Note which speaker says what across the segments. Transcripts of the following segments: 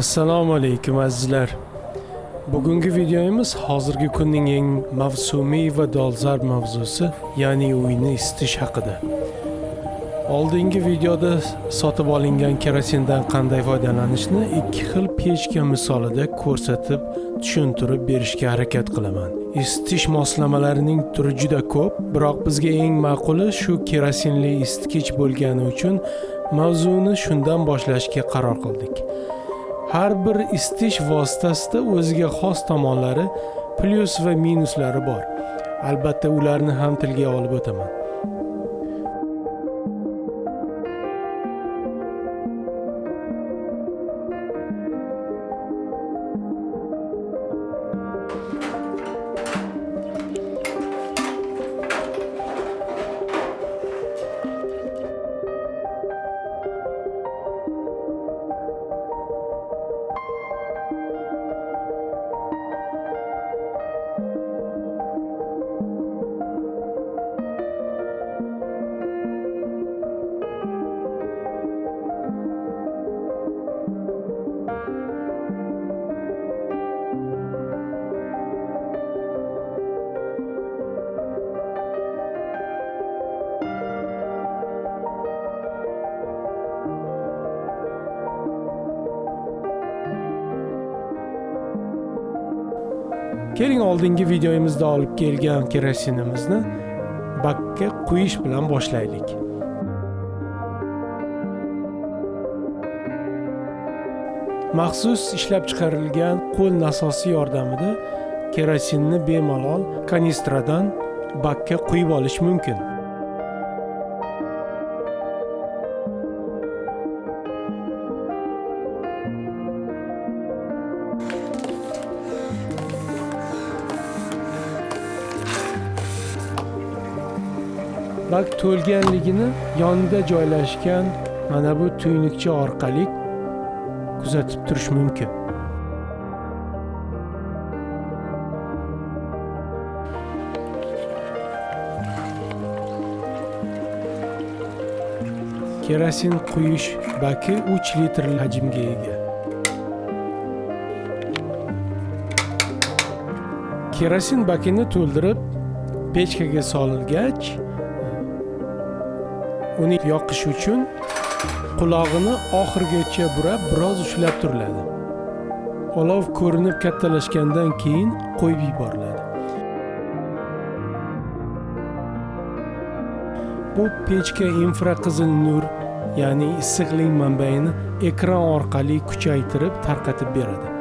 Speaker 1: assalomu alaykum azizlar. Bugungi videomiz hozirgi kunning eng mavsumiy va dolzarb mavzusi ya'ni uyni isitish haqida. Oldingi videoda sotib olingan kerosindan qanday foydalanishni ikki xil pechka misolida ko'rsatib tushuntirib berishga harakat qilaman. Isitish moslamalarining turi juda ko'p biroq bizga eng ma'quli shu kerosinli isitgich bo'lgani uchun mavzuni shundan boshlashga qaror qildik. Har bir isitish vositasida o'ziga xos tomonlari plyus va minuslari bor. Albatta ularni ham tilga olib o'taman. Keling oldingi videomizda olib kelgan kerosinimizni bakka quyish bilan boshlaylik. Maxsus ishlab chiqarilgan qo'l nasosi yordamida kerosinni bemalol kanistradan bakka quyib olish mumkin. Bak to'lganligini yonida joylashgan mana bu tuynukcha orqali kuzatib turish mumkin. Kerosin quyish baki 3 litr hajmga ega. Kerosin bakini to'ldirib pechkaga solilgach uni yoqish uchun qulog'ini oxirigacha burab biroz ushlab turiladi. Olov ko'rinib kattalashgandan keyin qo'yib yuboriladi. Bu pechka infraqizil nur ya'ni issiqlik manbaini ekran orqali kuchaytirib tarqatib beradi.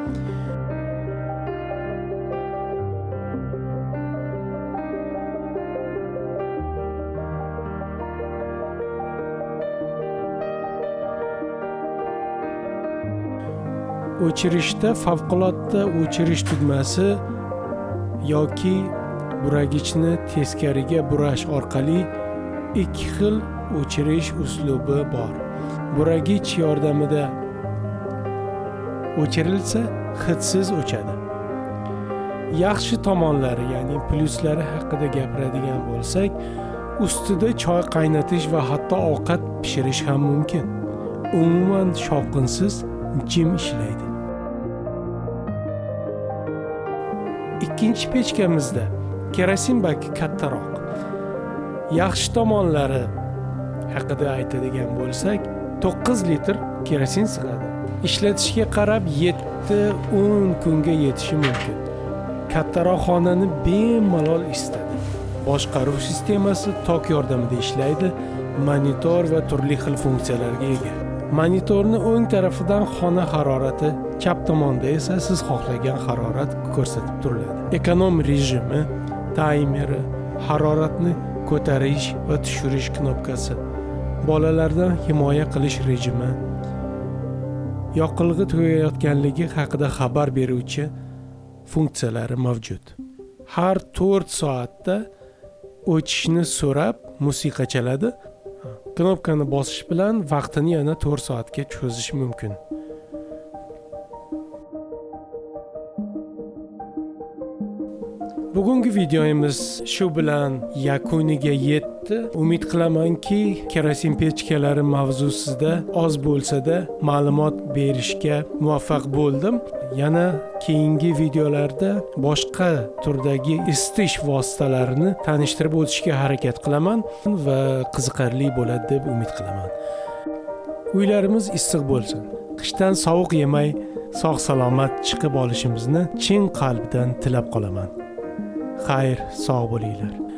Speaker 1: O'chirishda favqulodda o'chirish tugmasi yoki buragichni teskariga burash orqali ikki xil o'chirish uslubi bor. Buragich yordamida o'chirilsa hidsiz o'chadi. Yaxshi tomonlari ya'ni plyuslari haqida gapiradigan bo'lsak ustida choy qaynatish va hatto ovqat pishirish ham mumkin. Umuman shovqinsiz jim ishlaydi. Ikkinchi pechkamizda. Kerosin baki kattaroq. Yaxshi tomonlari haqida aytadigan bo'lsak 9 litr kerosin sig'adi. Ishlatishga qarab 7-10 kunga yetishi mumkin. Kattaroq xonani bemalol isitadi boshqaruv sistemasi tok yordamida ishlaydi monitor va turli xil funksiyalarga ega. Monitorni o'ng tarafidan xona harorati chap tomonda esa siz xohlagan harorat ko'rsatib turiladi. Ekonom rejimi taymeri haroratni ko'tarish va tushirish knopkasi bolalardan himoya qilish rejimi yoqilg'i tugayotganligi haqida xabar beruvchi funksiyalari mavjud. Har 4 soatda o'chishni so'rab musiqa chaladi. Knopkani bosish bilan vaqtini yana 4 soatga cho'zish mumkin. Bugungi videomiz shu bilan yakuniga yetdi. Umid qilamanki kerosin pechkalari mavzusida oz bo'lsada ma'lumot berishga muvaffaq bo'ldim. Yana keyingi videolarda boshqa turdagi isitish vositalarini tanishtirib o'tishga harakat qilaman va qiziqarli bo'ladi deb umid qilaman. Uylarimiz issiq bo'lsin. Qishdan sovuq yemay sog' salomat chiqib olishimizni chin qalbdan tilab qolaman. Xayr sog' bo'linglar.